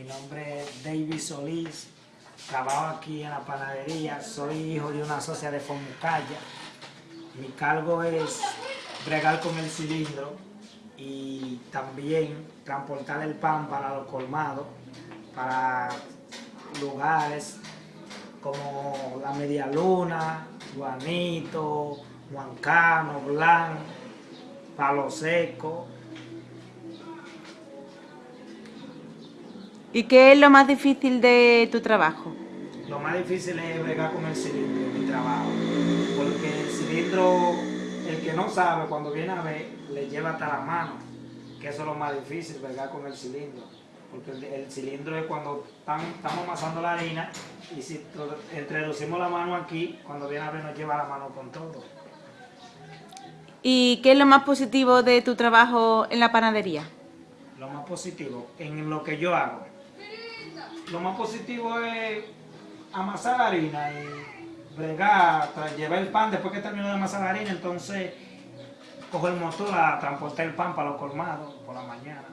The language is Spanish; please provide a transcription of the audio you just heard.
Mi nombre es David Solís, trabajo aquí en la panadería, soy hijo de una socia de Fomucaya. Mi cargo es bregar con el cilindro y también transportar el pan para los colmados, para lugares como la Media Luna, Juanito, Juancano, Blanc, Palo Seco. ¿Y qué es lo más difícil de tu trabajo? Lo más difícil es bregar con el cilindro mi trabajo, porque el cilindro, el que no sabe, cuando viene a ver, le lleva hasta la mano, que eso es lo más difícil, bregar con el cilindro, porque el, el cilindro es cuando están- estamos amasando la harina y si tro- introducimos la mano aquí, cuando viene a ver nos lleva la mano con todo. ¿Y qué es lo más positivo de tu trabajo en la panadería? Lo más positivo en lo que yo hago. Lo más positivo es amasar la harina y bregar, llevar el pan después que termino de amasar la harina, entonces cojo el motor a transportar el pan para los colmados por la mañana.